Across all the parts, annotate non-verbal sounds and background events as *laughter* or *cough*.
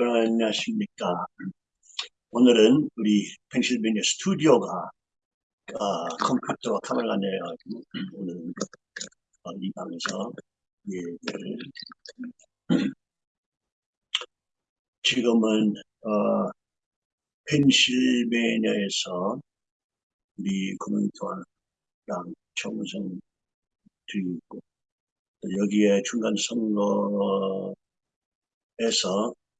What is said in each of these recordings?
안녕하십니까. 오늘은 우리 펜실베니아 스튜디오가 어, 컴퓨터와 카메라가 내려가지고 오늘은 어, 이 방에서 예배를 지금은 어, 펜실베니아에서 우리 코멘트와랑 정성 드리고 여기에 중간 선거에서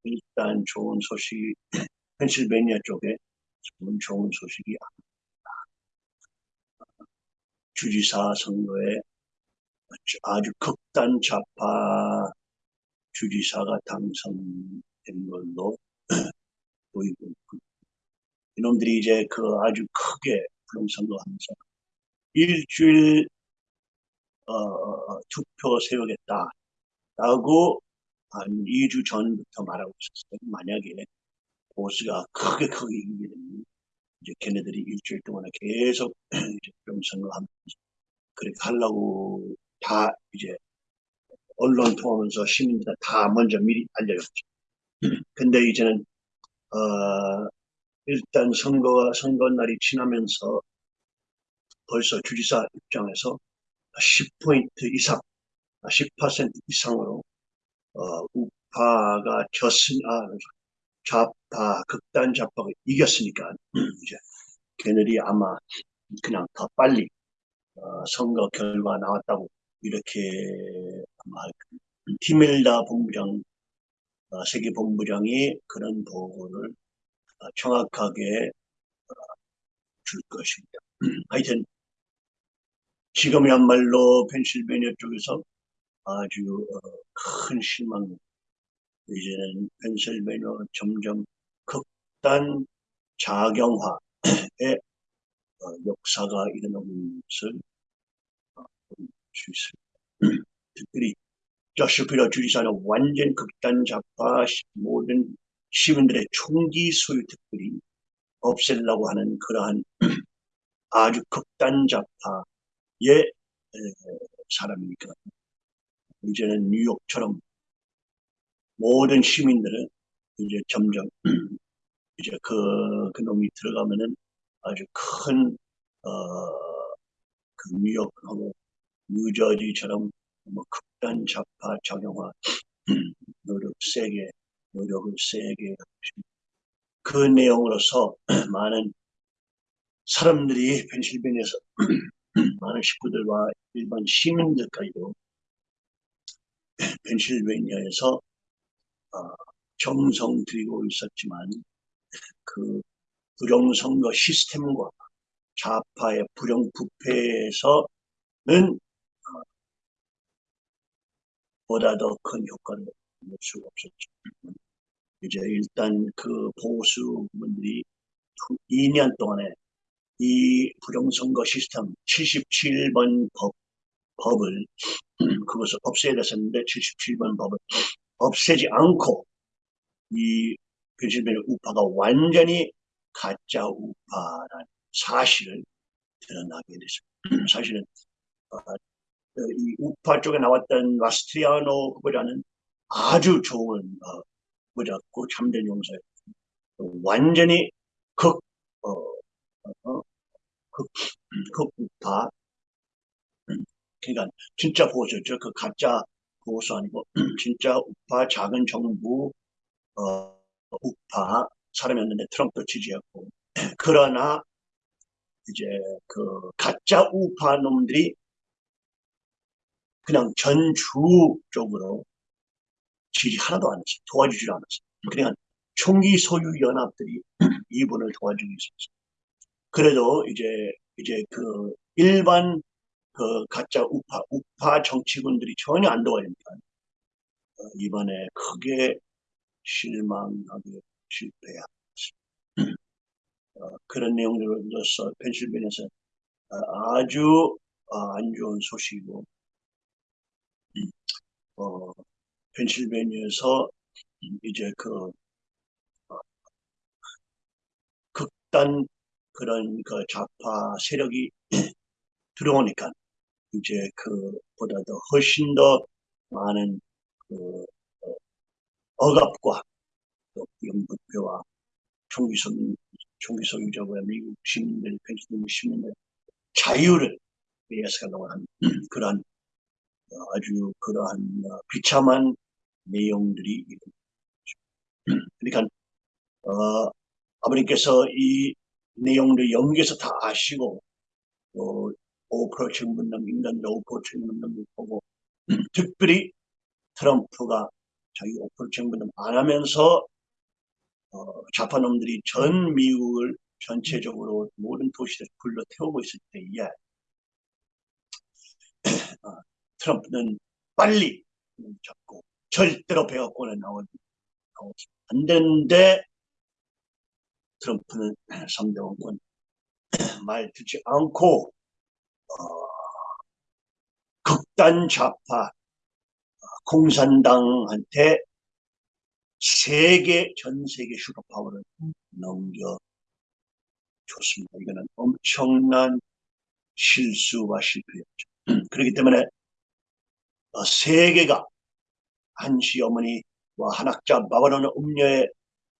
일단 좋은 소식이 *laughs* 펜실베니아 쪽에 좋은, 좋은 소식이 주지사 선거에 아주 극단 좌파 주지사가 당선된 걸로 *clears throat* 보이고 있고 이놈들이 이제 그 아주 크게 부동선거하면서 일주일 어, 어, 어 투표 세우겠다 라고 한 2주 전부터 말하고 있었어요. 만약에 보수가 크게 크게 이기게 되면 이제 걔네들이 일주일 동안 계속 *clears throat* 좀 선거하면서 그렇게 하려고 다 이제 언론 통하면서 시민들 다 먼저 미리 알려줬죠. *clears throat* 근데 이제는 어 일단 선거가 선거 날이 지나면서 벌써 주지사 입장에서 10포인트 이상, 10% 이상으로 어, 우파가 졌으니, 아, 좌파, 극단 좌파가 이겼으니까 *clears throat* 이제 걔네들이 아마 그냥 더 빨리 어, 선거 결과 나왔다고 이렇게 아마 티멜다 본부장, 어, 세계 본부장이 그런 보고를 어, 정확하게 어, 줄 것입니다. *clears throat* 하여튼 지금이야말로 펜실베니아 쪽에서 아주 어, 큰 실망. 이제는 펜실베니아 점점 극단 자경화의 어, 역사가 일어나고 있는 것을 어, 볼수 있습니다. *clears throat* 특별히 저슈피라 주지사는 완전 극단 좌파 모든 시민들의 총기 소유 특별히 없애려고 하는 그러한 *clears throat* 아주 극단 좌파 예 사람이니까 이제는 뉴욕처럼 모든 시민들은 이제 점점 *clears throat* 이제 그, 그 놈이 들어가면은 아주 큰, 어, 그 뉴욕하고 뉴저지처럼 뭐 극단 좌파 작용화 *clears throat* 노력 세게, 노력을 세게 그 내용으로서 *clears throat* 많은 사람들이 펜실베니아에서 많은 식구들과 일반 시민들까지도 펜실베니아에서 어, 정성 들이고 있었지만 그 부정선거 시스템과 좌파의 부정부패에서는 어, 보다 더 큰 효과를 낼 수가 없었죠. 이제 일단 그 보수분들이 2년 동안에 이 부정선거 시스템 77번 법, 법을 *clears throat* 그것을 없애야 됐었는데 77번 법을 없애지 않고 이 펜실베니아 우파가 완전히 가짜 우파라는 사실을 드러나게 됐습니다. *clears throat* 사실은 어, 이 우파 쪽에 나왔던 마스트리아노 후보자는 아주 좋은 어, 후보자고 참된 용사였고 완전히 극 어, 어, 그, 그 우파 그러니까 진짜 보수죠. 그 가짜 보수 아니고 *clears throat* 진짜 우파 작은 정부 어, 우파 사람이었는데 트럼프 지지했고 *clears throat* 그러나 이제 그 가짜 우파 놈들이 그냥 전주적으로 지지 하나도 안 했어요. 도와주질 않았어요. 그냥 총기 소유 연합들이 *clears throat* 이분을 도와주고 있었어요. 그래도 이제 이제 그 일반 그 가짜 우파 우파 정치군들이 전혀 안 도와주니까 어, 이번에 크게 실망하게 실패야. *clears throat* 어, 그런 내용들로서 펜실베니아에서 어, 아주 어, 안 좋은 소식이고 음, 어, 펜실베니아에서 이제 그 어, 극단 그런 그 좌파 세력이 *clears throat* 들어오니까 이제 그보다 도 훨씬 더 많은 그 어, 억압과 또 영국표와 총기 소유, 총기 소유자와 미국 시민들, 펜실베니아 시민들 자유를 위해서가 한 *clears throat* 그러한 어, 아주 그러한 어, 비참한 내용들이 있는. *clears throat* 그러니까 어, 아버님께서 이 내용들 연기에서 다 아시고 또 5% 분당 인간들 5% 분당 보고 특별히 트럼프가 자기 5% 분당 안 하면서 어, 좌파놈들이 전 미국을 전체적으로 모든 도시를 불러 태우고 있을 때에 *clears throat* 어, 트럼프는 빨리 잡고 절대로 백악관에 나오지 안 되는데 트럼프는 *clears throat* 3대 원권 *clears throat* 말 듣지 않고 어, 극단 좌파 어, 공산당한테 세계 전 세계 슈퍼파워를 넘겨 줬습니다. 이거는 엄청난 실수와 실패였죠. *clears throat* 그렇기 때문에 어, 세계가 한시 어머니와 한학자 바바로는 음녀의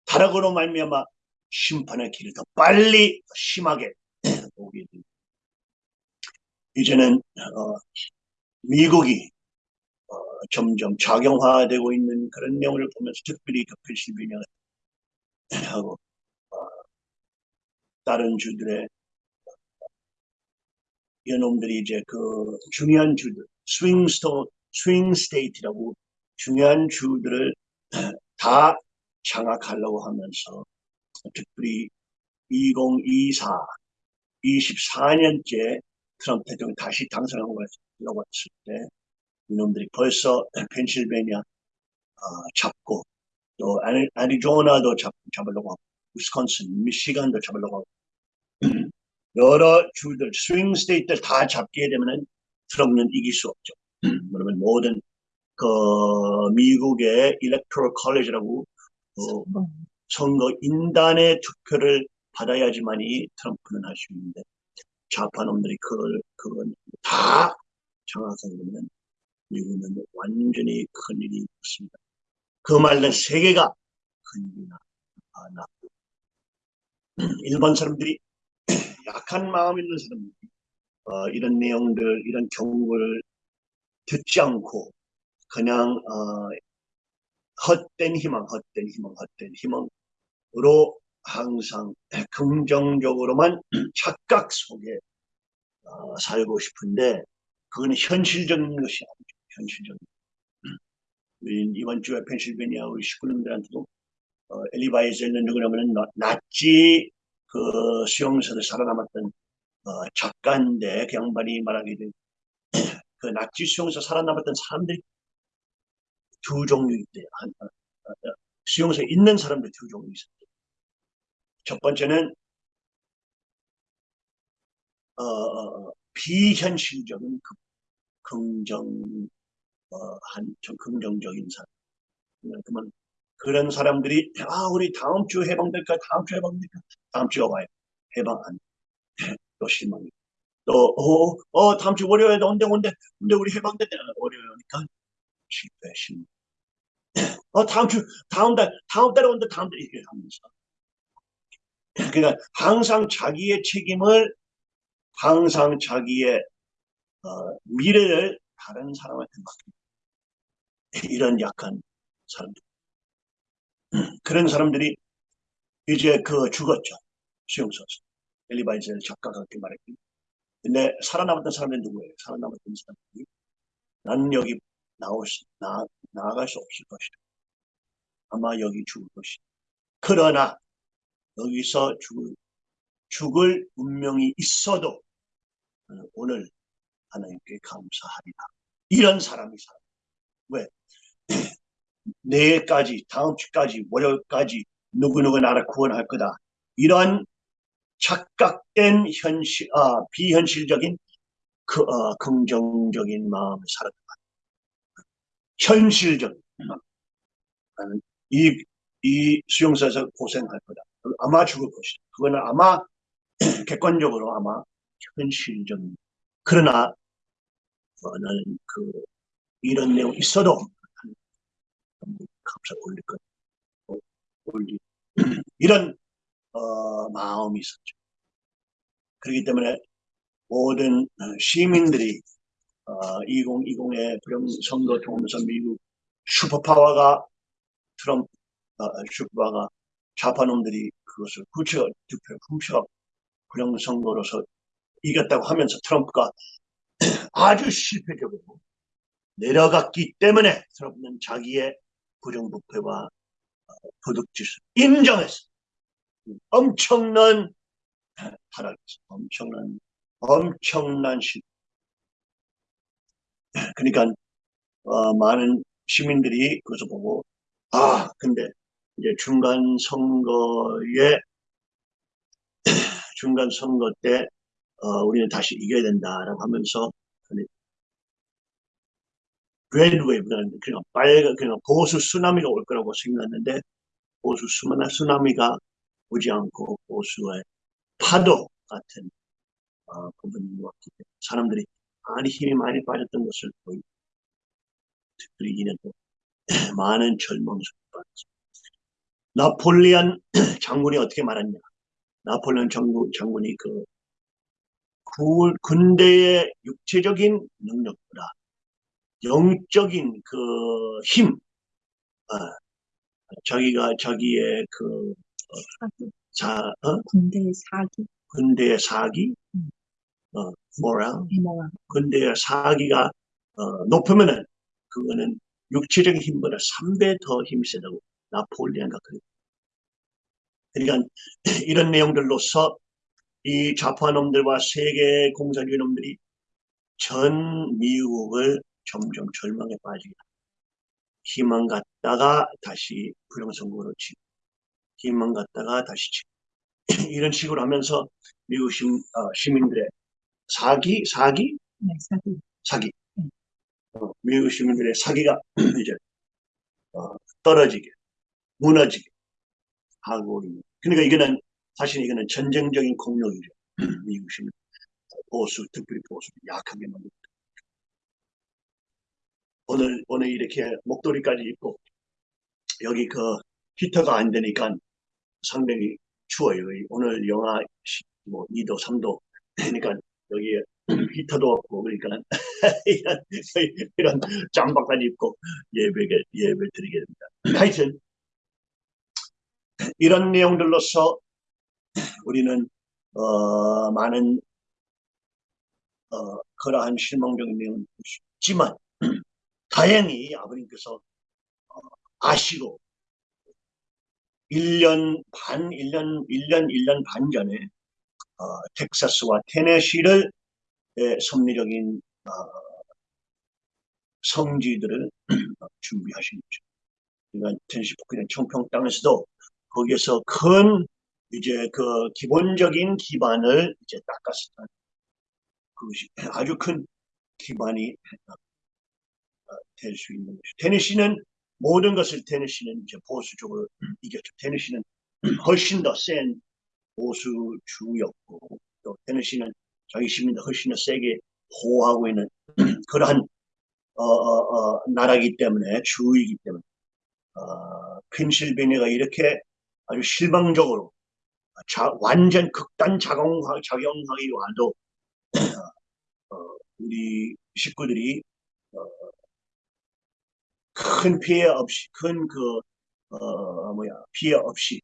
타락으로 말미암아 심판의 길을 더 빨리 더 심하게 *clears throat* 오게. 이제는 어, 미국이 어, 점점 작용화되고 있는 그런 내용을 보면서 특별히 그 펜실베니아하고 어, 다른 주들의 이놈들이 이제 그 중요한 주들 swing sto swing state라고 중요한 주들을 *clears throat* 다 장악하려고 하면서 특별히 2024 24년째 트럼프 대통령이 다시 당선하고 왔을 때 이놈들이 벌써 펜실베니아 어, 잡고 또 잡, 잡으려고 하고 위스콘신, 미시간도 잡으려고 하고 *clears throat* 여러 주들, swing state를 다 잡게 되면 트럼프는 이길 수 없죠. *clears throat* 그러면 모든 그 미국의 Electoral College라고 어, 선거 인단의 투표를 받아야지만이 트럼프는 할 수 있는데 좌파놈들이 그걸 그건 다 장악하면 미국은 완전히 큰일이 있습니다. 그 말은 세계가 큰일이 났고 *clears throat* 일본 사람들이 *clears throat* 약한 마음 있는 사람들이 어, 이런 내용들 이런 경고를 듣지 않고 그냥 어, 헛된 희망, 헛된 희망, 헛된 희망으로 항상 긍정적으로만 *clears throat* 착각 속에 어, 살고 싶은데 그건 현실적인 것이 아니죠. 현실적인. 우리 이번 주에 펜실베니아 우리 식구님들한테도 어, 엘리바이저는 누구냐면 나치 그 수용소에 살아남았던 어, 작가인데 그 양반이 말하기를 *clears throat* 그 나치 수용소 살아남았던 사람들이 두 종류 있대요. 한, 어, 어, 수용소에 있는 사람들 두 종류 있었대요. 첫 번째는 어, 어, 어 비현실적인 그 긍정 어, 한좀 긍정적인 사람. 그러면 그런 사람들이 아 우리 다음 주 해방될까 다음 주 해방될까 다음 주가 와요. 해방 안 *laughs* 또 실망이. 또 어, 어 다음 주 월요일에 온대 온대 근데 우리 해방됐대 월요일이니까 실패 실망. *laughs* 어 다음 주 다음 달 다음 달에 온대 다음 달에 이렇게 하면서 그러니까 항상 자기의 책임을 항상 자기의 어, 미래를 다른 사람한테 맡깁니다. 이런 약한 사람들. *clears throat* 그런 사람들이 이제 그 죽었죠. 수용소에서. 엘리바이저를 작가가 그렇게 말했기 근데 살아남았던 사람은 누구예요? 살아남았던 사람들이 나는 여기 나올 수, 나, 나아갈 수 없을 것이다. 아마 여기 죽을 것이다. 그러나 여기서 죽을, 죽을 운명이 있어도 오늘 하나님께 감사하리라. 이런 사람이 살아. 왜? *clears throat* 내일까지, 다음 주까지, 월요일까지 누구누구 나를 구원할 거다. 이런 착각된 현실, 아, 비현실적인 그, 어, 긍정적인 마음을 살았다. 현실적. 이, 이 수용소에서 고생할 거다. 아마 죽을 것이다. 그거는 아마 *clears throat* 객관적으로 아마 현실적인. 그러나 어, 나는 그 이런 내용 있어도 감사 올릴 것. 올리 *clears throat* 이런 어, 마음이 있었죠. 그렇기 때문에 모든 어, 시민들이 어, 2020의 부령 선거 통하면서 미국 슈퍼파워가 트럼프 어, 슈퍼파워가 좌파놈들이 그것을 훔쳐 득표를 훔쳐 부령 선거로서 이겼다고 하면서 트럼프가 *clears throat* 아주 실패적으로 내려갔기 때문에 트럼프는 자기의 부정부패와 도둑질을 인정했어. 엄청난 타락이었어. 엄청난 엄청난 실패. *clears throat* 그러니까 어, 많은 시민들이 그것을 보고 아 근데 이제 중간 선거에 *clears throat* 중간 선거 때 어, 우리는 다시 이겨야 된다라고 하면서 red wave라는 그냥 빨간 그냥 보수 쓰나미가 올 거라고 생각했는데 보수 쓰나미가 오지 않고 보수의 파도 같은 어, 부분이 왔기 때문에 사람들이 많이 힘이 많이 빠졌던 것을 보이 특별히 이년도 많은 절망스럽게 받았습니다. 나폴리안 *clears throat* 장군이 어떻게 말했냐? 나폴레온 장군, 장군이 그 군대의 육체적인 능력보다 영적인 그 힘, 어, 자기가 자기의 그 어, 자, 어? 군대의 사기, 군대의 사기, 음. 어, 모랄, 뭐야? 군대의 사기가 어, 높으면은 그거는 육체적인 힘보다 3배 더 힘이 세다고 나폴리언가 그랬. 그러니까 *clears throat* 이런 내용들로서 이 좌파놈들과 세계 공산주의 놈들이 전 미국을 점점 절망에 빠지게 희망 갖다가 다시 부정선거로 치고 희망 갖다가 다시 치고. *clears throat* 이런 식으로 하면서 미국 시, 어, 시민들의 사기 사기? 네, 사기. 사기. 네. 어, 미국 시민들의 사기가 *clears throat* 이제 어, 떨어지게 무너지게 하고 있는. 그러니까 이거는 사실 이거는 전쟁적인 공격이죠. 미국 시민 보수 특별히 보수 약하게 만든. 오늘 오늘 이렇게 목도리까지 입고 여기 그 히터가 안 되니까 상당히 추워요. 오늘 영하 뭐 2도 3도 그러니까 여기에 히터도 없고 그러니까 *laughs* 이런, 이런 짬바까지 입고 예배를 예배 드리게 됩니다. 하여튼 이런 내용들로서 우리는 어, 많은 어, 그러한 실망적인 볼수 있지만 *clears throat* 다행히 아버님께서 어, 아시고 1년 반, 1년, 1년, 1년 반 전에 어, 텍사스와 테네시를 섭리적인 어, 성지들을 *clears throat* 준비하신 거죠. 그러니까 테네시 북부의 청평 땅에서도 거기에서 큰 이제 그 기본적인 기반을 이제 닦았었다. 그것이 아주 큰 기반이 될 수 있는 것이죠. 테네시는 모든 것을 테네시는 이제 보수적으로 이겼죠. 테네시는 훨씬 더 센 보수주였고 또 테네시는 자기 시민들 훨씬 더 세게 보호하고 있는 *clears throat* 그러한 어, 어, 어, 나라이기 때문에 주이기 때문에 어, 펜실베니아가 이렇게 아주 실망적으로 자, 완전 극단 작용하, 작용하기 와도 *clears throat* 어, 우리 식구들이 어, 큰 피해 없이 큰그 어, 뭐야 피해 없이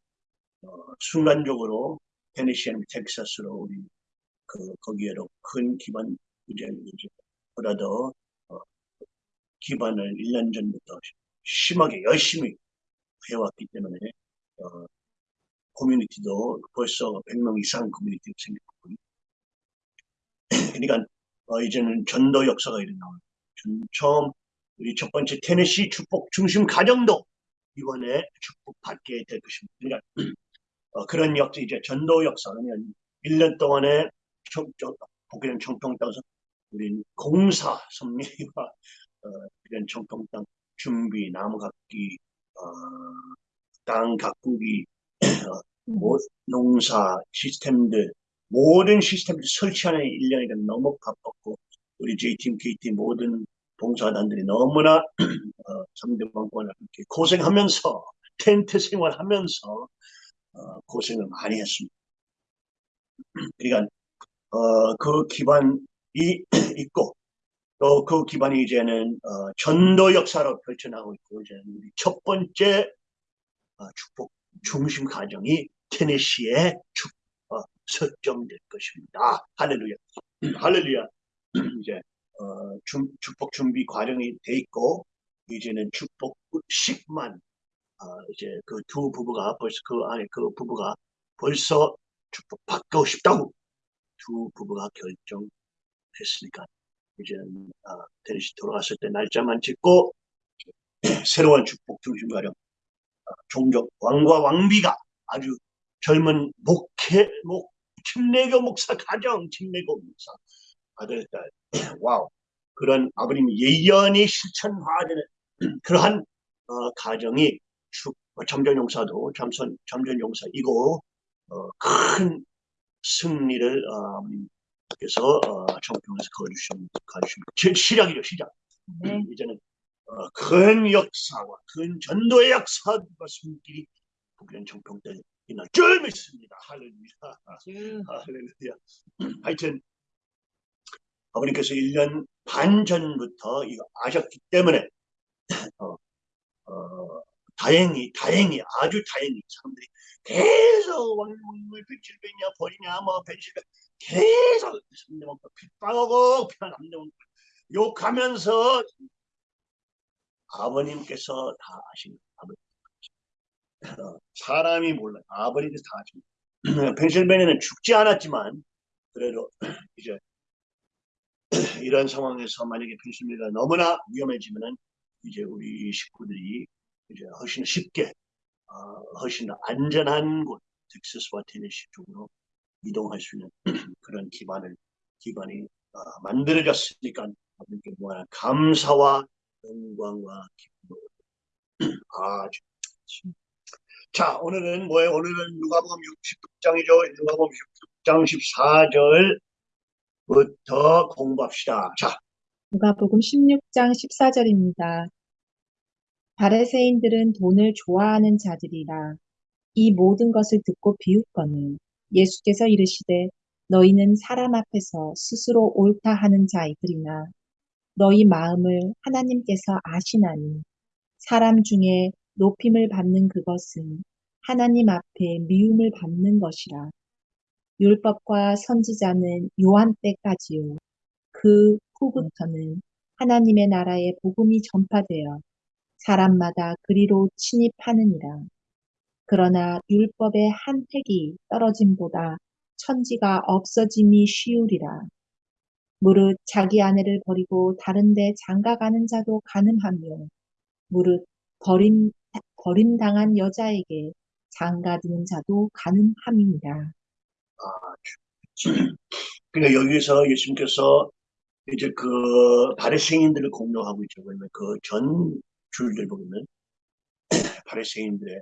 어, 순간적으로 테네시아는 텍사스로 우리 그 거기에로 큰 기반 이제 보다 더 어, 기반을 1년 전부터 심하게 열심히 해왔기 때문에 어, 커뮤니티도 벌써 100명 이상 커뮤니티가 생겼고 그러니까 어, 이제는 전도 역사가 일어나고 처음 우리 첫 번째 테네시 축복 중심 가정도 이번에 축복받게 될 것입니다. 그러니까 어, 그런 역사 이제 전도 역사 그러면 1년 동안에 복귀된 청평 땅에서 우리 공사 선미와 어, 이런 청평 땅 준비 나무 갖기 어, 땅 가꾸기 농사 시스템들 모든 시스템들 설치하는 1년이 너무 바빴고 우리 J팀, K팀 모든 봉사단들이 너무나 *clears throat* 어, 3대 왕권을 이렇게 고생하면서 *laughs* 텐트 생활하면서 어, 고생을 많이 했습니다. *clears throat* 그러니까 어, 그 기반이 *clears throat* 있고 또 그 기반이 이제는 어, 전도 역사로 펼쳐나고 있고 이제는 우리 첫 번째 어, 축복 중심 가정이 테네시에 축, 어, 설정될 것입니다. 할렐루야. 할렐루야. *clears throat* 이제 어, 중, 축복 준비 과정이 돼 있고 이제는 축복식만 어, 이제 그 두 부부가 벌써 그 안에 그 부부가 벌써 축복 받고 싶다고 두 부부가 결정했으니까 이제는 어, 테네시 돌아갔을 때 날짜만 찍고 *clears throat* 새로운 축복 중심 어, 종족 왕과 왕비가 아주 젊은 목회 목 침례교 목사 가정 침례교 목사 아들 딸 *clears throat* wow 그런 아버님 예언이 실천화되는 그러한 어, 가정이 축, 어, 점전용사도 잠선 점전용사이고 어, 큰 승리를 어, 아버님께서 어, 정평에서 거주시면 거주시면 시작이죠 시작. 네. 이제는 어, 큰 역사와 큰 전도의 역사와 손길이 북한 정평 때 이날 줄 믿습니다. 할렐루야. 주 할렐루야. 하여튼 아버님께서 1년 반 전부터 이거 아셨기 때문에 어, 어, 다행히 다행히 아주 다행히 사람들이 계속 왕물 펜실베니아 버리냐 뭐 펜실베 계속 남대문 핍박하고 피한 남대문 욕하면서 아버님께서 다 아십니다. 아버님. 어, 사람이 몰라요. 아버님께서 다 아십니다. *clears throat* 펜실베니아는 죽지 않았지만 그래도 *clears throat* 이제 *clears throat* 이런 상황에서 만약에 펜실베니아가 너무나 위험해지면은 이제 우리 식구들이 이제 훨씬 쉽게 어, 훨씬 안전한 곳 텍사스와 테네시 쪽으로 이동할 수 있는 그런 기반을 기반이 어, 만들어졌으니까 아버님께 무한 감사와 영광과 기쁨을 *clears throat* 아주 자 오늘은 뭐예요? 오늘은 누가복음 60장이죠. 누가복음 60장 14절부터 공부합시다. 자 누가복음 16장 14절입니다. 바리새인들은 돈을 좋아하는 자들이라 이 모든 것을 듣고 비웃거늘 예수께서 이르시되 너희는 사람 앞에서 스스로 옳다 하는 자이들이나 너희 마음을 하나님께서 아시나니 사람 중에 높임을 받는 그것은 하나님 앞에 미움을 받는 것이라 율법과 선지자는 요한 때까지요 그 후부터는 하나님의 나라의 복음이 전파되어 사람마다 그리로 침입하느니라. 그러나 율법의 한 획이 떨어짐보다 천지가 없어짐이 쉬우리라. 무릇 자기 아내를 버리고 다른 데 장가가는 자도 가능하며 무릇 버림, 버림당한 여자에게 장가드는 자도 가능함이니라. 그러니까 *clears throat* 여기서 예수님께서 이제 그 바리새인들을 공격하고 있죠. 왜냐면 그 전 줄들 보면 *clears throat* 바리새인들의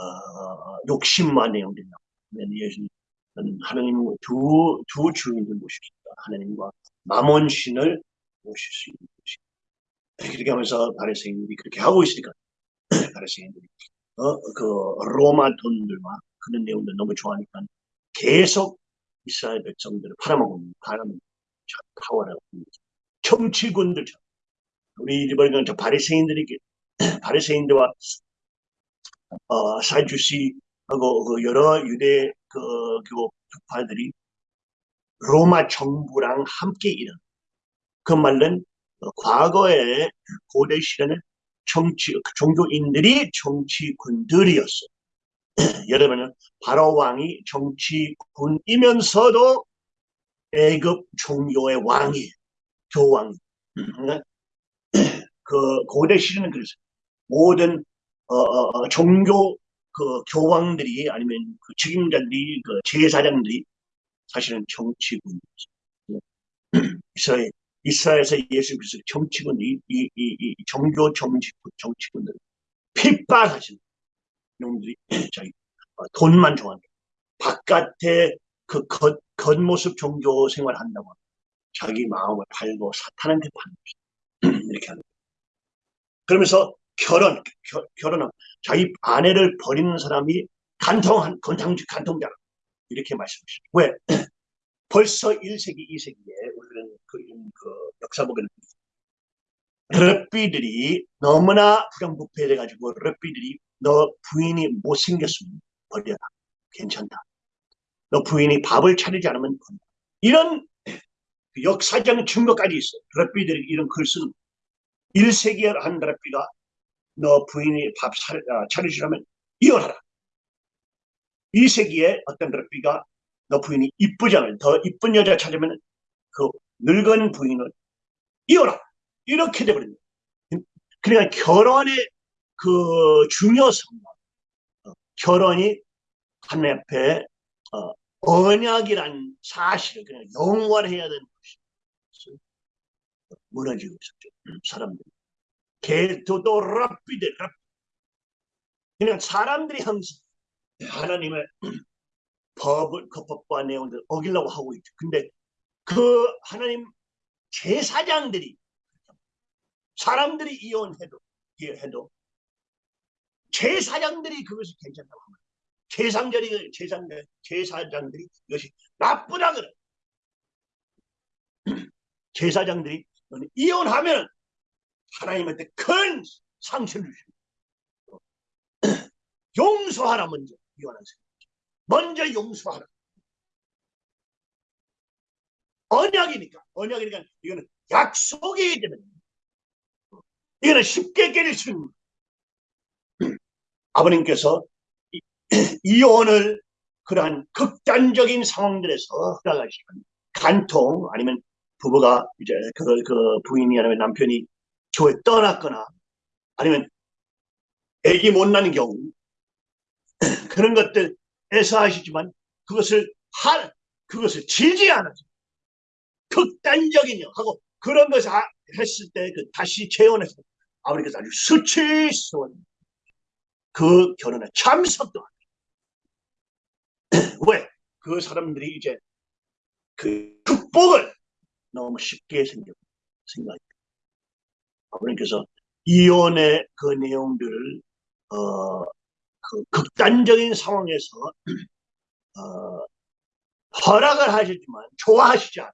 어, 욕심만 내용된다. 예수님은 하나님 두, 두 주인을 있다. 하나님과 마몬 신을 모실 수 있는 것이. 그렇게 하면서 바리새인들이 그렇게 하고 있으니까 *clears throat* 바리새인들이 어, 그 로마 돈들과 그런 내용들 너무 좋아하니까 계속 이스라엘 백성들을 팔아먹고 팔아먹고 파워라고 정치군들처럼 우리 이번에 저 바리새인들이 *clears throat* 바리새인들과 어, 사주시 하고 그 여러 유대 그 교파들이 로마 정부랑 함께 일한 그 말은 어, 과거에 고대 시대는 정치 종교인들이 정치군들이었어. 여러분은 *clears throat* 바로 왕이 정치군이면서도 애급 종교의 왕이 교왕. *clears throat* 그 고대 시대는 그랬어요. 모든 어, 어, 어, 종교 그 교황들이 아니면 그 책임자들이 그 제사장들이 사실은 정치군이었어요. *clears throat* 이스라엘 이스라엘에서 예수 그리스도 정치군 이, 이, 이, 이 종교 정치군 정치군들 핍박하시는 놈들이 *clears throat* 자기 어, 돈만 좋아한다. 바깥에 그 겉, 겉모습 종교 생활한다고 자기 마음을 팔고 사탄한테 파는. *clears throat* 이렇게 하는 거예요. 그러면서 결혼, 겨- 결혼은 자기 아내를 버리는 사람이 간통한, 간통, 간통자라. 이렇게 말씀하셨죠. 왜? *clears throat* 벌써 1세기, 2세기에 우리는 그, 그 역사 보게 럽비들이 너무나 부정부패돼가지고 럽비들이 너 부인이 못생겼으면 버려라. 괜찮다. 너 부인이 밥을 차리지 않으면 버려라. 이런 그 역사적 증거까지 있어. 럽비들이 이런 글 쓰는 1세기에 한 럽비가 너 부인이 밥 차- 아, 차려주려면 이혼하라. 2세기에 어떤 럽비가 너 부인이 않으면 더 이쁜 여자 찾으면 그 늙은 부인을 이혼하라. 이렇게 돼버립니다. 그러니까 결혼의 그 중요성, 어, 결혼이 하나님 앞에 어, 언약이란 사실을 그냥 영원해야 되는 것이 무너지고 있었죠. 음, 사람들이. 개도도 랍비들, 랍. 그냥 사람들이 항상 하나님의 *clears throat* 법을, 그 법과 내용들 어기려고 하고 있죠. 근데 그 하나님 제사장들이 사람들이 이혼해도 해도 제사장들이 그것이 괜찮다고 합니다. 제상절이 제상 제사장들이 이것이 나쁘다 그래. *clears throat* 제사장들이 이혼하면 하나님한테 큰 상처를 주십니다. *clears throat* 용서하라 먼저 이혼한 사람. 먼저 용서하라. 언약이니까 언약이니까 이거는 약속이기 때문에 이거는 쉽게 깨질 수 있는. *clears throat* 아버님께서 이- *clears throat* 이혼을 그러한 극단적인 상황들에서 허락하시면 간통 아니면 부부가 이제 그, 그 부인이 아니면 남편이 교회 떠났거나 아니면 애기 못 나는 경우 *clears throat* 그런 것들에서 하시지만 그것을 할 그것을 않아서 극단적인 영 하고 그런 것을 하- 했을 때 그 다시 재혼해서 아버지께서 아주 수치스러운 그 결혼에 참석도 안 해요. 왜? 그 사람들이 이제 그 극복을 너무 쉽게 생각해요. 아버님께서 이혼의 그 내용들을 어, 그 극단적인 상황에서 *clears throat* 어, 허락을 하셨지만 좋아하시지 않아요.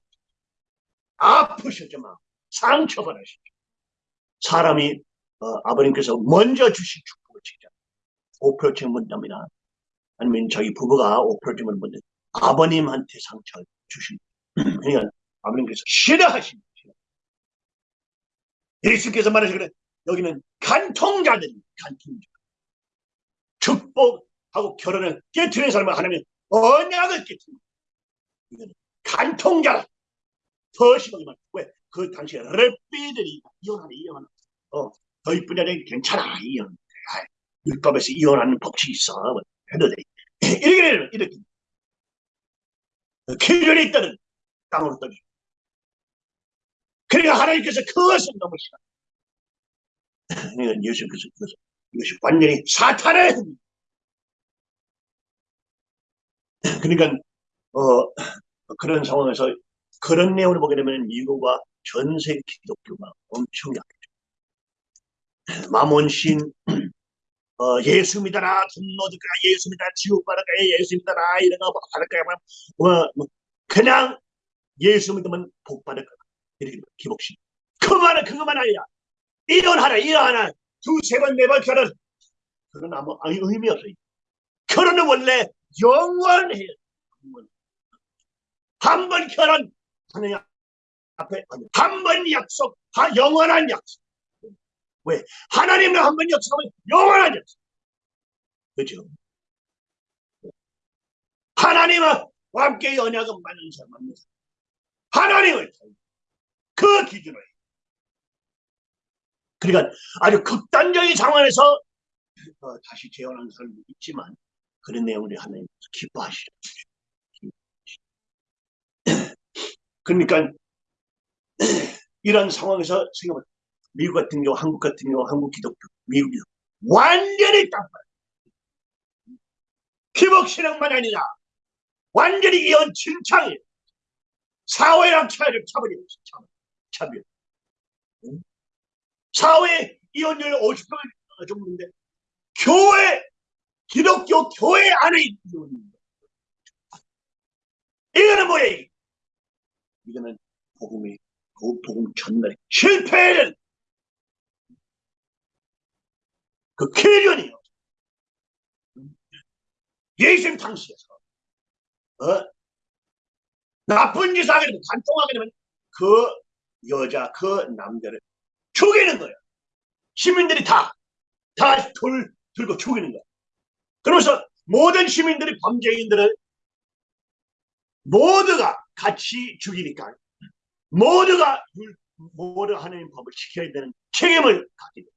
아프셨지만 상처가 나시죠. 사람이 어, 아버님께서 먼저 주신 축복을 지키자. 5%층 문답니다. 아니면 자기 부부가 5%층을 문답 아버님한테 상처를 주신 *clears throat* 그러니까 아버님께서 싫어하신 거죠. 예수께서 말하시기를 여기는 간통자들이 간통자. 축복하고 결혼을 깨트리는 사람은 하나님 언약을 깨트리는 이거는 간통자라. 더 심하게 말. 왜? 그 당시에 랩비들이 이혼하네, 이혼하네. 어, 더 이쁜 여자는 괜찮아, 이혼. 아, 율법에서 이혼하는 법칙이 있어. 뭐, 해도 돼. *laughs* 이렇게 이렇게. 기존에 있다는 땅으로 떠기. 그러니까 하나님께서 그것을 싫어. 그러니까 예수께서 그것을, 이것이 완전히 사탄의 흠. 그러니까, 어, 그런 상황에서 그런 내용을 보게 되면 미국과 전 세계 기독교가 엄청 약해져. 마몬신, 어, 예수 믿어라, 돈 넣어줄까, 예수 믿어라, 지옥 받을까, 예수 믿어라, 이런 거 받을까, 뭐, 뭐, 그냥 예수 믿으면 복 받을 거다. 기복신. 그만은 그것만 아니야. 이혼하라, 이혼하라. 두세 번, 네 번 결혼. 그건 아무 의미 없어요. 결혼은 원래 영원해요. 한 번 결혼, 하느님 앞에 한 번 약속, 다 영원한 약속. 왜? 하나님은 한번 약속하면 영원한 약속. 그죠? 하나님과 함께 연약은 많은 사람입니다. 하나님을 그 해요. 그러니까 아주 극단적인 상황에서 어, 다시 재혼하는 사람도 있지만 그런 내용을 하나님 기뻐하시죠. *clears throat* 그러니까 *clears throat* 이런 상황에서 생각해 미국 같은 경우, 한국 같은 경우, 한국 기독교, 미국이 완전히 깜빡. 기복신앙만 아니라 완전히 이혼 진창이에요. 사회랑 차이를 차버리고 있어. 차별. 응? 사회 이혼율 50% 정도인데 교회 기독교 교회 안에 이혼입니다. 이거는 이게? 이거는 복음의 그 복음 전달의 실패는 그 계련이요. 예수님 당시에서 어? 나쁜 짓을 하게 되면 간통하게 되면 그 여자 그 남자를 죽이는 거예요. 시민들이 다 다 돌 들고 죽이는 거예요. 그러면서 모든 시민들이 범죄인들을 모두가 같이 죽이니까 모두가 율- 모두 하나님 법을 지켜야 되는 책임을 갖게 돼요.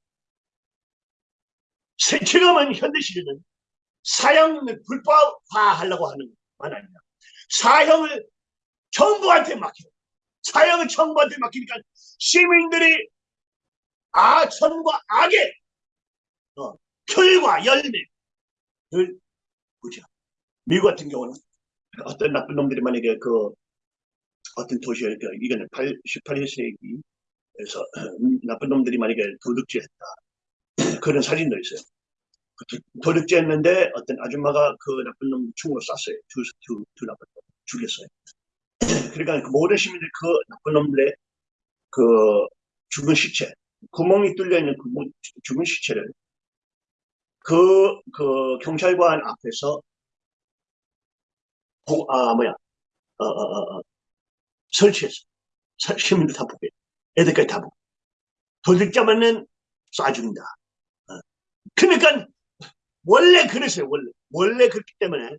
세- 지금은 현대 시대는 사형을 불법화하려고 하는 건 아니야. 사형을 정부한테 맡겨. 사형을 정부한테 맡기니까 시민들이 아 천과 악의 어, 결과 열매를 보죠. 미국 같은 경우는 어떤 나쁜 놈들이 만약에 그 어떤 도시에 그 이거는 8, 18세기에서 *clears throat* 나쁜 놈들이 만약에 도둑질했다 *clears throat* 그런 사진도 있어요. 그 도- 도둑질했는데 어떤 아줌마가 그 나쁜 놈 총으로 쐈어요. 두, 두, 두 나쁜 놈 죽였어요. *laughs* 그러니까 그 모든 시민들 그 나쁜 놈들의 그 죽은 시체, 구멍이 뚫려 있는 그 모- 죽은 시체를 그, 그 경찰관 앞에서 보, 아, 뭐야, 어, 어, 어, 어. 사- 시민들 다 보게. 애들까지 다 보고. 도둑자만은 쏴준다. 어. 그러니까, 원래 그랬어요, 원래. 원래 그렇기 때문에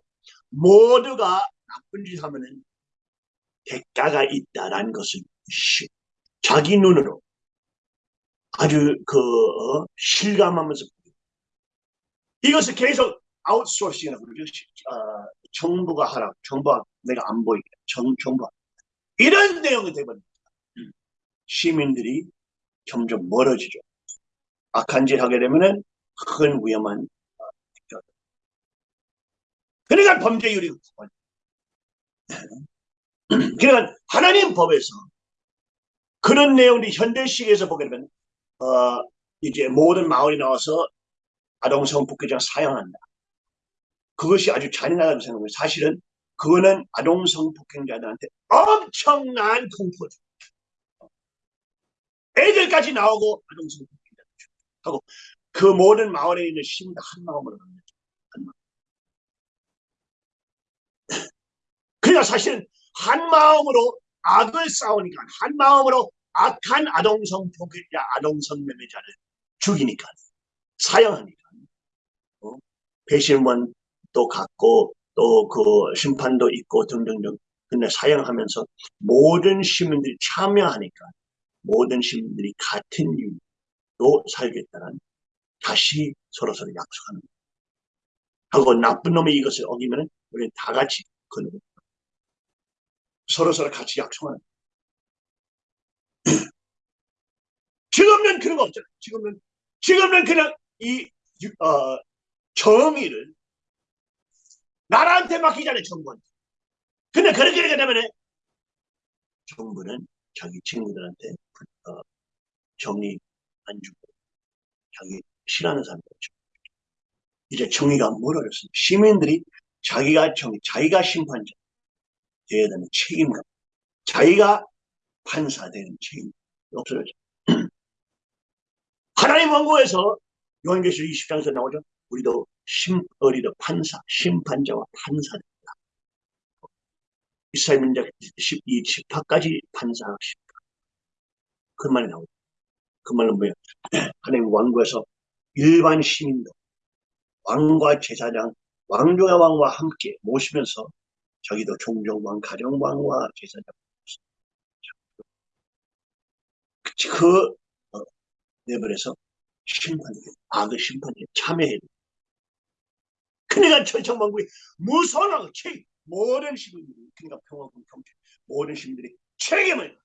모두가 나쁜 짓 하면은 대가가 있다라는 것을 시- 자기 눈으로 아주 그, 어, 실감하면서 이것을 계속 아웃소싱이라고 그러죠. 시- 어, 정부가 하라. 정부가 내가 안 보이게. 정, 정부가. 이런 내용이 되버립니다. 시민들이 점점 멀어지죠. 악한 짓 하게 되면은 큰 위험한 어, 저- 그러니까 범죄율이 높아요. *clears throat* 그러니까 하나님 법에서 그런 내용들이 현대식에서 보게 되면 어, 이제 모든 마을이 나와서 아동 성폭행자 사용한다. 그것이 아주 잔인하다고 생각해요. 사실은 그거는 아동 성 폭행자들한테 엄청난 공포죠. 애들까지 나오고 아동 성 폭행자 하고 그 모든 마을에 있는 시민들 한 마음으로 마음. *clears throat* 그러니까 사실은 한 마음으로 악을 싸우니까 한 마음으로 악한 아동 성폭행자, 아동 성 매매자를 죽이니까 사형하니까 어? 배심원도 갖고 또 그 심판도 있고 등등등 근데 사형하면서 모든 시민들이 참여하니까 모든 시민들이 같은 이유로 살겠다는 다시 서로서로 약속하는 거예요. 하고 나쁜 놈이 이것을 어기면 우리는 다 같이 그는 서로서로 같이 약속하는. *clears throat* 지금은 그런 거 없잖아요. 지금은 지금은 그냥 이 유- 어, 정의를 나라한테 맡기잖아요, 정부한테. 근데 그렇게 되게 되면 정부는 자기 친구들한테 어, 정의 안 주고 자기 싫어하는 사람들 이제 정의가 멀어졌습니다. 시민들이 자기가 정의, 자기가 심판자 되어야 되는 책임감, 자기가 판사 되는 책임 없어졌죠. *clears throat* 하나님 왕국에서 요한계시록 20장에서 나오죠. 우리도 심, 우리도 판사, 심판자와 판사입니다. 이스라엘 민족 12, 18까지 판사, 심판. 그 말이 나오죠. 그 말은 뭐예요? *clears throat* 하나님 왕국에서 일반 시민도 왕과 제사장, 왕중의 왕과 함께 모시면서 자기도 종종왕, 가정왕과 제사장 그, 그 어, 레벨에서 심판에 악의 심판에 참여해야 돼. 그러니까 천천만국이 무선하고 책 모든 시민들이 그러니까 평화군 경찰 모든 시민들이 책임을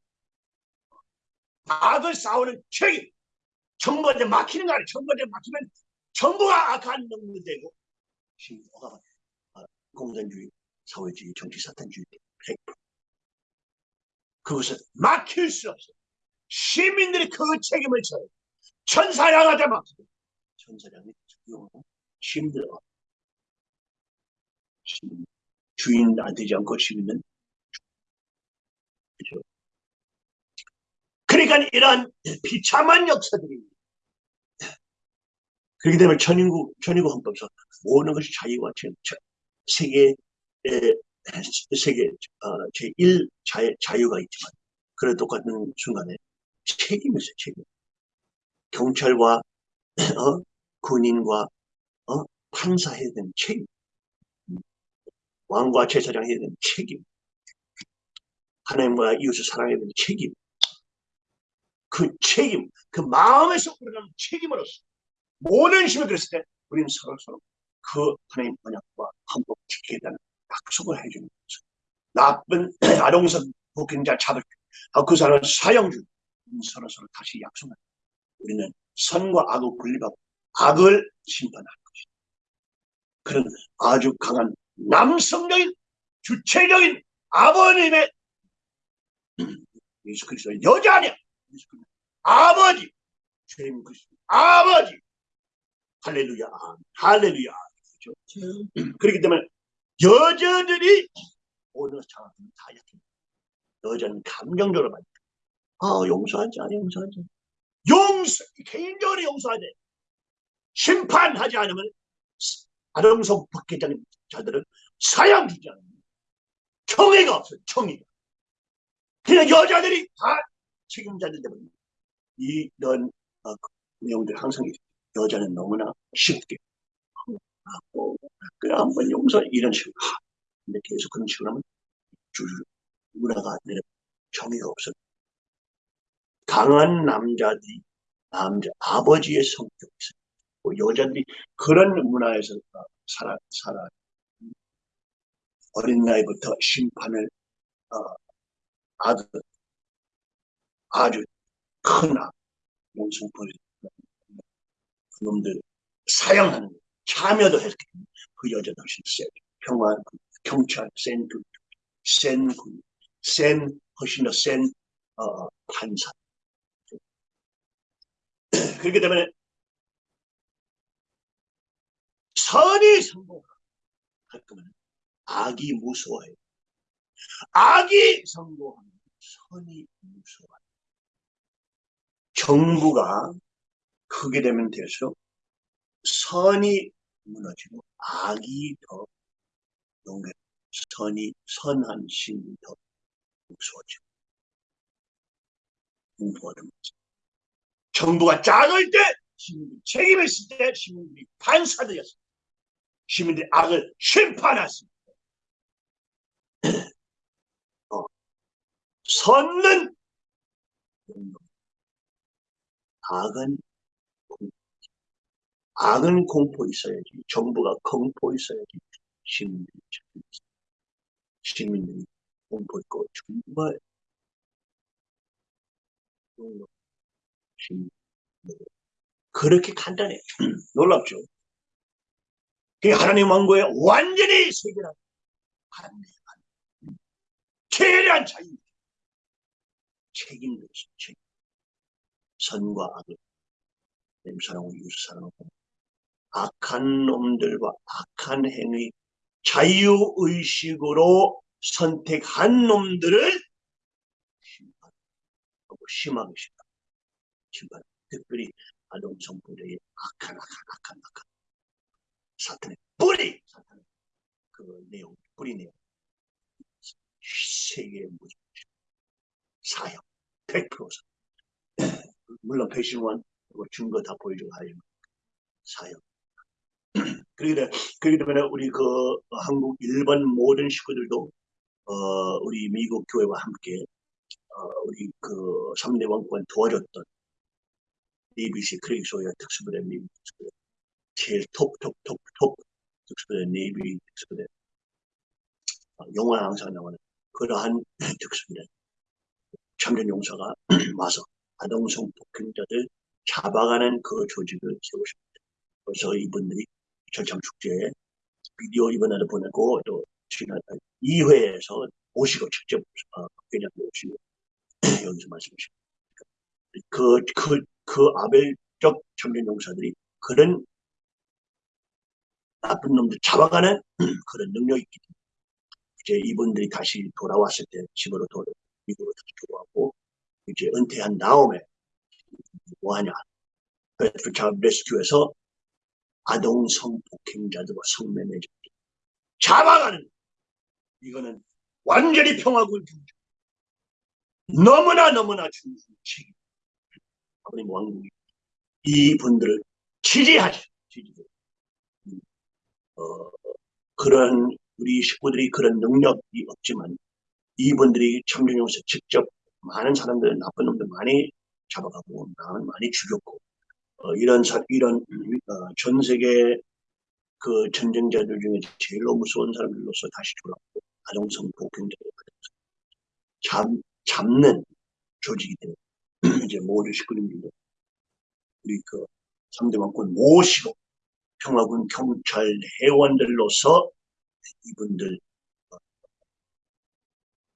악을 싸우는 책임. 정부한테 막히는 거 아니야 정부한테 막히면 정부가 악한 놈이 되고 시민가 공산주의 사회주의 정치 사탄주의 100% 그것을 막힐 수 없어. 시민들이 그 책임을 져요. 천사랑 하자 막. 천사장이 용 힘들어. 주인 안 되지 않고 시민은 그죠? 그러니까 이런 비참한 역사들이 그렇기 때문에 천인구 천인구 헌법에서 모든 것이 자유와 세계 에, 세계 어, 제1 자유, 자유 가 있지만 그런 똑같은 순간에 책임이 있어요 책임 경찰과 *clears throat* 어? 군인과 어? 판사 해야 되는 책임 왕과 제사장 해야 되는 책임 하나님과 이웃을 사랑해야 되는 책임 그 책임 그 마음에서 우러나는 책임으로서 모든 힘을 그랬을 때 우리는 서로 서로 그 하나님 언약과 헌법 지키겠다는 약속을 해주는 거죠. 나쁜 *clears throat* 아동성 폭행자 잡을 때, 아, 그 사람을 사형 주 서로 서로 다시 약속을. 우리는 선과 악을 분리하고 악을 심판할 것이다. 그런 아주 강한 남성적인 주체적인 아버님의 *clears throat* 예수 그리스도의 여자 아니야. 예수 그리스도 아버지 주님 그리스도 아버지 할렐루야 할렐루야 그렇죠? *clears throat* 그렇기 때문에 여자들이 오늘 장학금 다 약해 여자는 감정적으로 많이 아 용서하지 않아 용서하지. 용서 개인적으로 용서하지 심판하지 않으면 아동성 박해자는 자들은 사형 주지 않아요 청의가 없어요 청의가. 그냥 여자들이 다 책임자들 때문에. 이런 어, 내용들 항상 있어요. 여자는 너무나 쉽게 하고 그래 한번 용서 이런 식으로. 하. 근데 계속 그런 식으로 하면 줄 문화가 내려 정의가 없어. 강한 남자들이 남자 아버지의 있어요 뭐 여자들이 그런 문화에서 어, 살아 살아. 어린 나이부터 심판을 어, 아주 아주 큰 악, 용성벌이 그놈들 사형하는 거, 참여도 했기 때문에 그 여자도 훨씬 세 평화 경찰 센 군, 센 군, 센 훨씬 더센 어, 판사 *clears throat* 그렇기 때문에 선이 성공할 거면 악이 무서워해요. 악이 성공하면 선이 무서워요. 정부가 크게 되면 될수록 선이 무너지고 악이 더 용해 선이 선한 신이 더 무서워지고 공부하는 거죠. 정부가 작을 때 시민들이 책임을 있을 때 시민들이 판사들이었습니다. 시민들이 악을 심판했습니다. *clears throat* 어, 선은 악은. 악은 공포 있어야지 정부가 공포 있어야지 시민들이. 시민들이 공포 있고 정말 그렇게 간단해 *clears throat* 놀랍죠. 그게 하나님 왕국의 완전히 세계라 하나님의 최대한 자유 책임도 있어 책임 선과 악을 내 사랑하고 이웃 사랑하고 악한 놈들과 악한 행위 자유의식으로 선택한 놈들을 심판하고 심하게 심판 심판 특별히 아동성불의 악한 악한 악한 악한 사탄의 뿌리 사탄의 그 내용 뿌리 내용. 세계의 무지 사형 100% 물론 배신원 뭐 증거 다 보여주고 하지만 사형 *clears throat* 그러기 때문에, 그러기 때문에 우리 그 한국 일본 모든 식구들도 어 우리 미국 교회와 함께 어 우리 그 3대 왕권 도와줬던 ABC 크리소의 특수부대 미국 특수부대 제일 톱톱톱톱 특수부대 네이비 특수부대 어, 영화 항상 나오는 그러한 *clears throat* 특수부대 참전 용사가 *clears throat* 와서 아동성 폭행자들 잡아가는 그 조직을 세우십니다. 그래서 이분들이 절창 축제에 비디오 이번에도 보내고 또 지난 2회에서 오시고 직접 어, 그냥 오시고 *clears throat* 여기서 말씀하십니다. 그, 그, 그 그 아벨적 참전 용사들이 그런 나쁜 놈들 잡아가는 *clears throat* 그런 능력이 있기 때문에 이제 이분들이 다시 돌아왔을 때 집으로 돌아 미국으로 다시 돌아왔고 이제 은퇴한 다음에 뭐하냐 베트남 레스큐에서 아동 성폭행자들과 성매매자. 잡아가는 이거는 완전히 평화군 경제 너무나 너무나 중요한 책임 아버님 왕국이 이분들을 지지하죠. 지지해. 어, 그런 우리 식구들이 그런 능력이 없지만 이분들이 청정용에서 직접 많은 사람들 나쁜 놈들 많이 잡아가고 나는 많이 죽였고 어, 이런 사, 이런 어, 전 세계 그 전쟁자들 중에 제일로 무서운 사람들로서 다시 돌아오고 아동성 폭행자들 잡 잡는 조직이 되는 *clears throat* 이제 모두 식구님들도 우리 그 3대 왕권 모시고 평화군 경찰 회원들로서 이분들 어,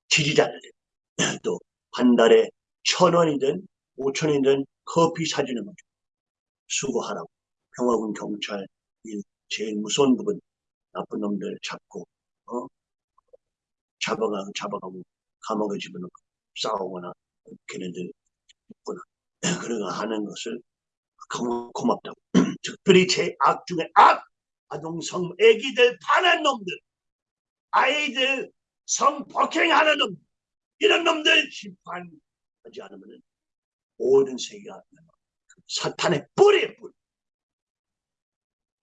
지지자들 *clears throat* 또 한 달에 천 원이든 오천 원이든 커피 사주는 거죠. 수고하라고. 평화군 경찰 일 제일 무서운 부분. 나쁜 놈들 잡고 어? 잡아가고 잡아가고 감옥에 집어넣고 싸우거나 걔네들 있거나. 그러가 하는 것을 고, 고맙다고. *clears throat* 특별히 제 악 중에 악! 아동성 애기들 파는 놈들 아이들 성폭행하는 놈 이런 놈들 심판하지 않으면 모든 세계가 사탄의 뿌리에 뿌리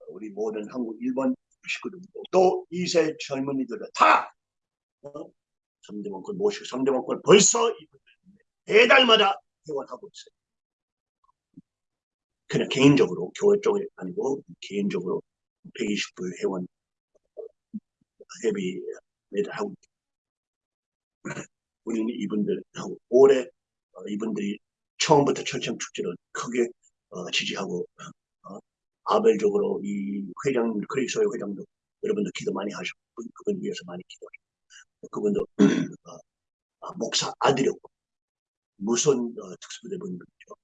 우리 모든 한국 일본 식구들도 또 2세 젊은이들은 다 어? 3대 원권 모시고 3대 원권 벌써 매 달마다 회원하고 있어요. 그냥 개인적으로 교회 쪽이 아니고 개인적으로 120불 회원 회비 매달 하고 있어요. 우리는 이분들하고 올해 어, 이분들이 처음부터 철청 축제를 크게 어, 지지하고 어, 아벨적으로 이 회장 크리스의 회장도 여러분들 기도 많이 하셨고 그분 위해서 많이 기도하셨고 그분도 *clears throat* 어, 아, 목사 아들이었고 무슨 어, 특수부대 분들이죠.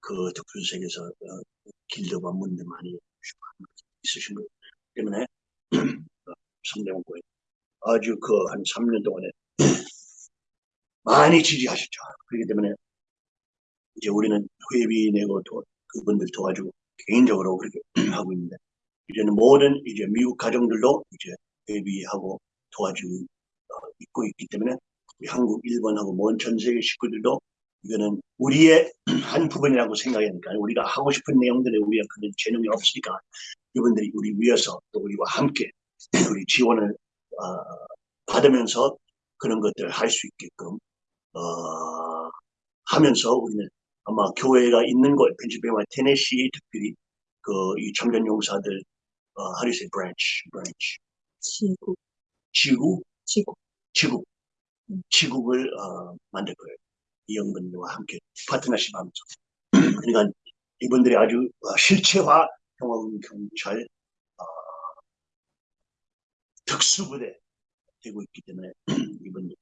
그 특수색에서 어, 길드와 문들 많이 있으신 분 때문에 *clears throat* 어, 성대원고에 아주 그 한 3년 동안에 *clears throat* 많이 지지하셨죠. 그렇기 때문에 이제 우리는 회비 내고 도, 그분들 도와주고 개인적으로 그렇게 *clears throat* 하고 있는데 이제는 모든 이제 미국 가정들도 이제 회비하고 도와주고 어, 있고 있기 때문에 한국, 일본하고 먼 전 세계 식구들도 이거는 우리의 *clears throat* 한 부분이라고 생각하니까 우리가 하고 싶은 내용들에 우리가 그런 재능이 없으니까 이분들이 우리 위해서 또 우리와 함께 *clears throat* 우리 지원을 어, 받으면서 그런 것들을 할 수 있게끔 어, 하면서 우리는 아마 교회가 있는 곳, 펜실베니아, 테네시 특별히 그 이 청년 용사들 어, how do you say branch, branch, 지구, 지구, 지구. 지국, 음. 지국을 어, 만들 거예요. 이영분과 함께 파트너십 하면서. *clears throat* 그러니까 이분들이 아주 어, 실체화 평화군 경찰 어, 특수부대 되고 있기 때문에 *clears throat* 이분들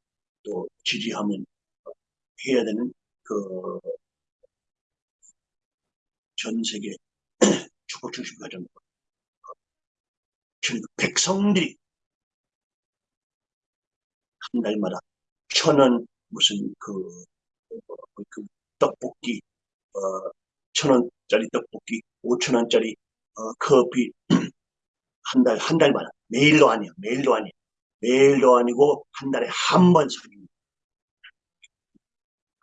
또 지지하면 어, 해야 되는 그 전 세계 축복 중심 가정 전 백성들이 한 달마다 천원 무슨 그, 어, 그 떡볶이 어, 천 원짜리 떡볶이 오천 원짜리 어, 커피 *clears throat* 한 달 한 달마다. 매일도 아니야. 매일도 아니야. 매일도 아니고 한 달에 한 번 사줍니다.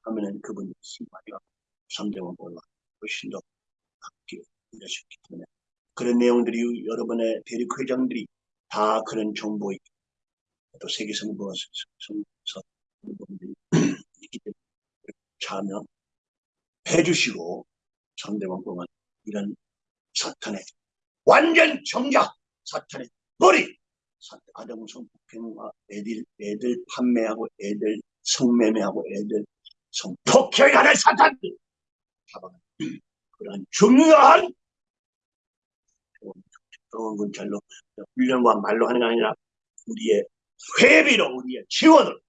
하면은 그분이 신발이가 3대원 올라 훨씬 더 일하셨기 때문에 그런 내용들이 여러분의 대륙 회장들이 다 그런 정보에 또 세계 부분들이 *clears throat* 있기 때문에 참여해 주시고 3대원 공안 이런 사탄의 완전 정작 사탄의 머리 아동 성 폭행과 애들 애들 판매하고 애들 성매매하고 애들 성폭행하는 사탄들! 잡아가 *clears throat* 그런 중요한 좋은 군찰로 훈련과 말로 하는 게 아니라 우리의 회비로 우리의 지원으로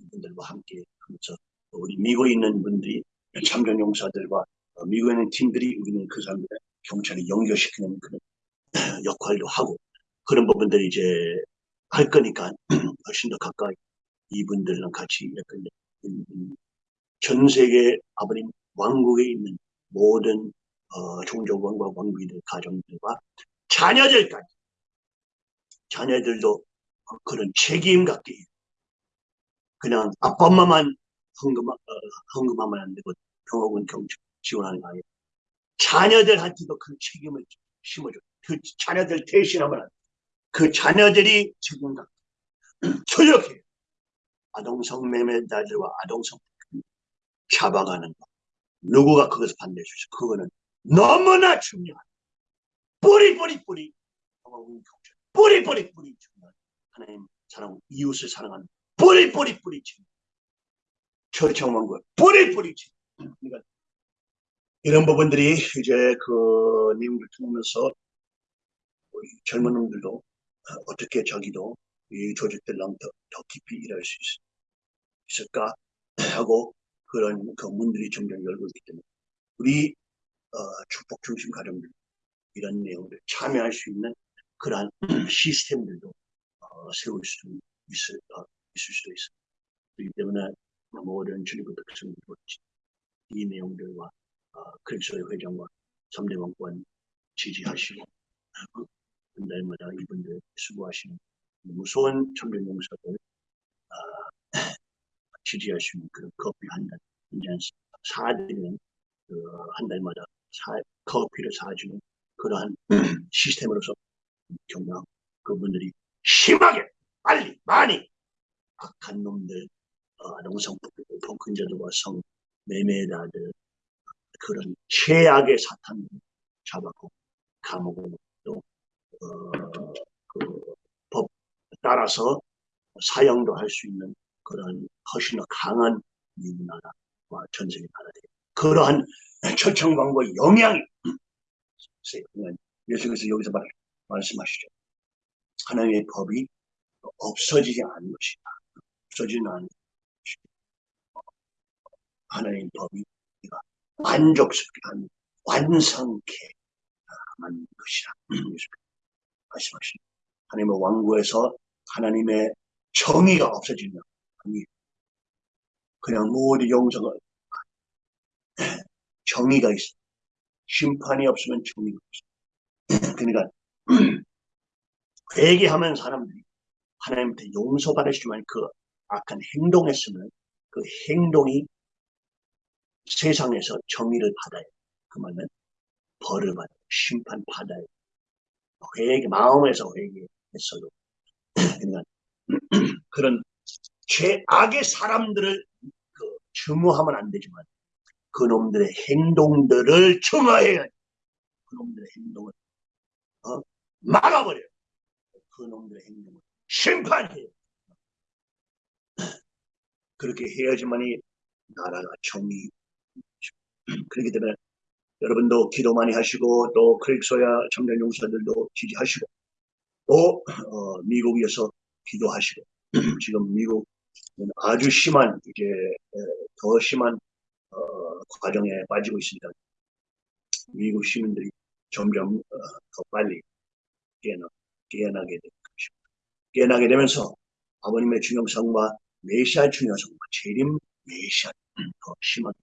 이분들과 함께 하면서 우리 미국에 있는 분들이 참전 용사들과 미국에 있는 팀들이 우리는 그 사람들의 경찰에 연결시키는 그런 *clears throat* 역할도 하고 그런 부분들이 이제 할 거니까 *clears throat* 훨씬 더 가까이 이분들이랑 같이 음, 음, 전 세계 아버님 왕국에 있는 모든 어, 종족원과 왕비들 가정들과 자녀들까지 자녀들도 어, 그런 책임 갖게. 그냥 아빠 엄마만 헌금, 어, 헌금하면 안 되고 병원은 경찰 지원하는 거 아니에요. 자녀들한테도 그 책임을 심어줘. 그 자녀들 대신하면 안 돼. 그 자녀들이 책임 갖고 *clears throat* 조력해요. 아동성 매매자들과 아동성 잡아가는 거. 누구가 그것을 반대해 주죠? 그거는 너무나 중요한 뿌리 뿌리 뿌리. 뿌리 뿌리 뿌리. 중요한 하나님 사랑 이웃을 사랑하는 뿌리 뿌리 뿌리. 중요한 철청한 거 뿌리 뿌리. 중요한 그러니까 이런 부분들이 이제 그 내용을 통하면서 우리 젊은 놈들도 어떻게 자기도 이 조직들랑 더, 더 깊이 일할 수 있, 을까? *clears throat* 하고 그런 그 문들이 점점 열고 있기 때문에 우리 어, 축복 중심 가정들 이런 내용들 참여할 수 있는 그러한 *clears throat* 시스템들도 어, 세울 수 있을, 어, 있을 수도 있습니다. 그렇기 때문에 모든 주님의 백성들과 이 내용들과 어, 그리스도의 회장과 3대 왕권 지지하시고 어, 한 달마다 이분들 수고하시는 무서운 청년용사들 어, *clears throat* 지지하시는 그런 커피 한잔 한잔 사드리는 그 한 달마다 사, 커피를 사주는 그러한 *clears throat* 시스템으로서 경영 그분들이 심하게 빨리 많이 악한 놈들 어, 아동성 폭행자들과 성 매매자들 그런 최악의 사탄을 잡았고 감옥으로 또 어, 그법 따라서 사형도 할 수 있는 그런 훨씬 더 강한 미국 나라와 전 세계 나라들 그러한 *clears throat* 초청광과 영향이 있어요. 예수께서 여기서 말, 말씀하시죠. 하나님의 법이 없어지지 않은 것이다. 없어지는 않은 것이다. 하나님의 법이 우리가 만족스럽게 한 완성케 만든 것이다. *clears throat* 말씀하시죠. 하나님의 왕국에서 하나님의 정의가 없어지면 아니 그냥 모든 영성을 *clears throat* 정의가 있어. 심판이 없으면 정의가 없어. 그러니까 *clears throat* 회개하면 사람들이 하나님한테 용서받으시지만 그 악한 행동했으면 그 행동이 세상에서 정의를 받아요. 그 말은 벌을 받아요. 심판 받아요. 회개, 마음에서 회개했어도. *clears throat* 그러니까 *clears throat* 그런 죄악의 사람들을 그 증오하면 안 되지만 그놈들의 행동들을 청하해야 돼. 그놈들의 행동을 어? 막아버려요. 그놈들의 행동을 심판해요. 그렇게 해야지만이 나라가 정의. 그렇기 때문에 여러분도 기도 많이 하시고 또 크릭소야 청년 용사들도 지지하시고 또 어, 미국에서 기도하시고 지금 미국은 아주 심한 이제 더 심한 어, 과정에 빠지고 있습니다. 미국 시민들이 점점 어, 더 빨리 깨어나, 깨어나게 될 것입니다. 깨어나게 되면서 아버님의 중요성과 메시아 중요성과 재림 메시아 더 심하게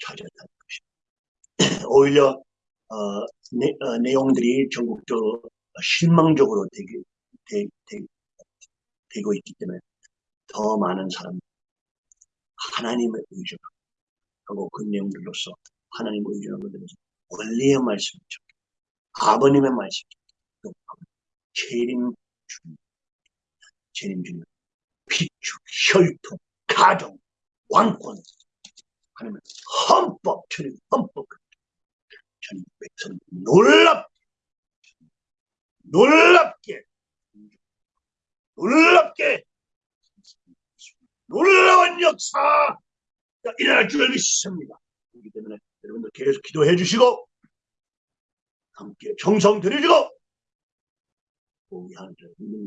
찾아다는 것입니다. *clears throat* 오히려 어, 내, 어, 내용들이 전국적으로 실망적으로 되게, 되, 되, 되고 있기 때문에 더 많은 사람들 하나님의 의존 하고 그 내용들로서 하나님과 의존하고 되면서 원리의 말씀이죠. 아버님의 말씀이죠. 또 재림 중, 재림 중, 피축, 혈통, 가정, 왕권, 하나님 헌법, 천의 헌법, 천의 백성 놀랍게, 놀랍게, 놀랍게, 놀라운 역사, 일어날 줄 믿습니다. 그렇기 때문에 여러분들 계속 기도해 주시고 함께 정성 들여주고 우리 하나님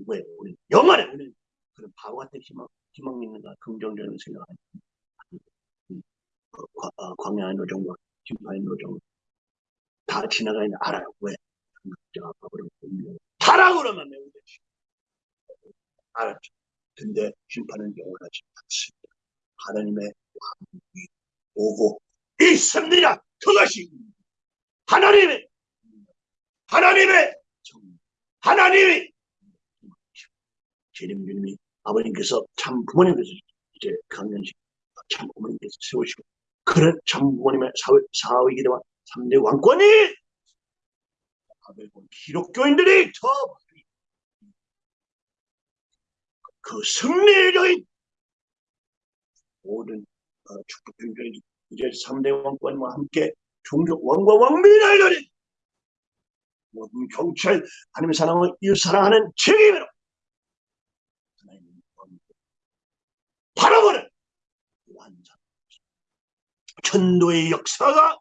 왜 우리 영원에 우리 그런 바보 같은 희망 희망 있는가 긍정적인 생각하는 어, 광야의 노정과 심판의 노정 다 지나가는 알아요. 왜? 밥으로 분명 타락으로만 매우 되시 알았죠. 근데 심판은 영원하지 않습니다. 하나님의 오고 있습니다. 그것이 하나님의 하나님의 정 하나님이 재림주님이 아버님께서 참 부모님께서 이제 강연식 참 부모님께서 세우시고 그런 참 부모님의 사회, 사위기 대와 3대 왕권이 아베본 기독교인들이 더 그 승리적인 모든 어, 축복행전이 이제 3대 왕권과 함께 종족 왕과 왕민을 가진 모든 경찰 하나님의 사랑을 이 사랑하는 책임으로 하나님의 왕국 바라보는 완전 천도의 역사가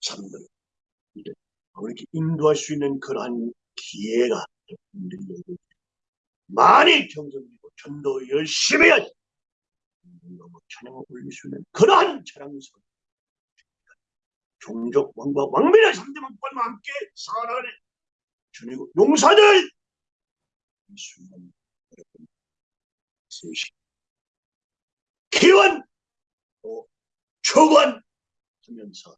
사람들 이렇게 인도할 수 있는 그러한 기회가 많이 경성되고 전도 열심히 하지 너무 찬양을 올릴 수 있는 그러한 찬양성 종족 왕과 왕민의 3대 왕권과 함께 살아가는 주님 용사들 이 순간 여러분 세시 기원 또 초관 하면서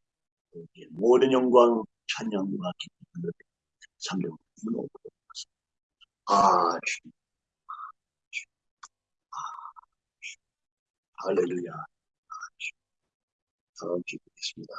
모든 영광 찬양과 기쁨을 3대 왕권으로 얻었습니다. 아 주님 할렐루야. 다음 주에 뵙겠습니다.